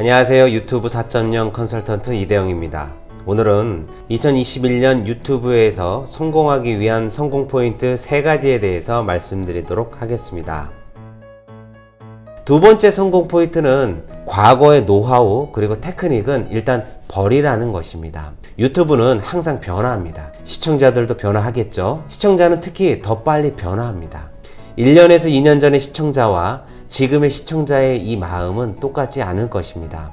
안녕하세요. 유튜브 4.0 컨설턴트 이대영입니다. 오늘은 2021년 유튜브에서 성공하기 위한 성공 포인트 3가지에 대해서 말씀드리도록 하겠습니다. 두 번째 성공 포인트는 과거의 노하우 그리고 테크닉은 일단 버리라는 것입니다. 유튜브는 항상 변화합니다. 시청자들도 변화하겠죠. 시청자는 특히 더 빨리 변화합니다. 1년에서 2년 전의 시청자와 지금의 시청자의 이 마음은 똑같지 않을 것입니다.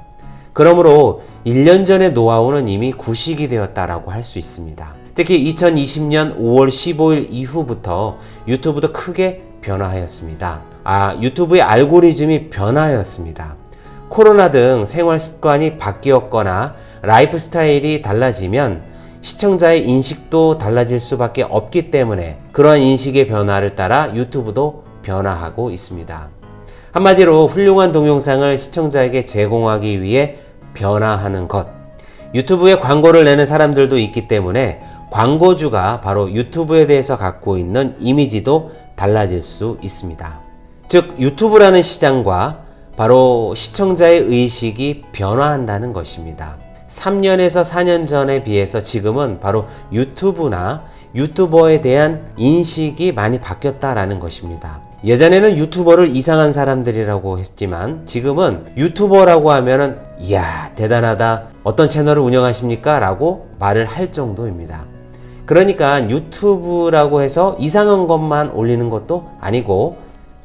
그러므로 1년 전의 노하우는 이미 구식이 되었다라고 할 수 있습니다. 특히 2020년 5월 15일 이후부터 유튜브도 크게 변화하였습니다. 아, 유튜브의 알고리즘이 변화하였습니다. 코로나 등 생활 습관이 바뀌었거나 라이프 스타일이 달라지면 시청자의 인식도 달라질 수밖에 없기 때문에 그러한 인식의 변화를 따라 유튜브도 변화하고 있습니다. 한마디로 훌륭한 동영상을 시청자에게 제공하기 위해 변화하는 것. 유튜브에 광고를 내는 사람들도 있기 때문에 광고주가 바로 유튜브에 대해서 갖고 있는 이미지도 달라질 수 있습니다. 즉, 유튜브라는 시장과 바로 시청자의 의식이 변화한다는 것입니다. 3년에서 4년 전에 비해서 지금은 바로 유튜브나 유튜버에 대한 인식이 많이 바뀌었다라는 것입니다. 예전에는 유튜버를 이상한 사람들이라고 했지만 지금은 유튜버라고 하면은 이야 대단하다 어떤 채널을 운영하십니까? 라고 말을 할 정도입니다. 그러니까 유튜브라고 해서 이상한 것만 올리는 것도 아니고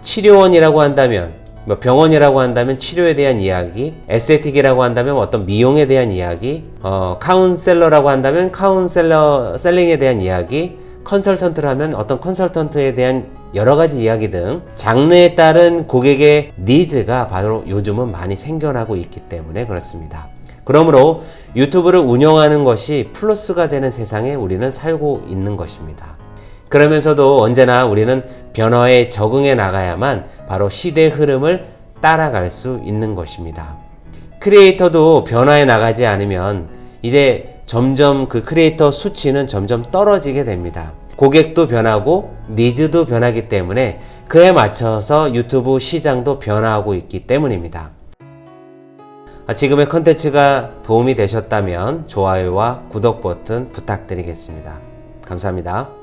치료원이라고 한다면 뭐 병원이라고 한다면 치료에 대한 이야기, esthetic이라고 한다면 어떤 미용에 대한 이야기, 어, 카운셀러라고 한다면 카운셀러 셀링에 대한 이야기, 컨설턴트라면 어떤 컨설턴트에 대한 여러 가지 이야기 등 장르에 따른 고객의 needs가 바로 요즘은 많이 생겨나고 있기 때문에 그렇습니다. 그러므로 유튜브를 운영하는 것이 플러스가 되는 세상에 우리는 살고 있는 것입니다. 그러면서도 언제나 우리는 변화에 적응해 나가야만 바로 시대 흐름을 따라갈 수 있는 것입니다. creator도 변화해 나가지 않으면 이제 점점 그 크리에이터 수치는 점점 떨어지게 됩니다. 고객도 변하고 needs도 변하기 때문에 그에 맞춰서 유튜브 시장도 변화하고 있기 때문입니다. 지금의 컨텐츠가 도움이 되셨다면 좋아요와 구독 버튼 부탁드리겠습니다. 감사합니다.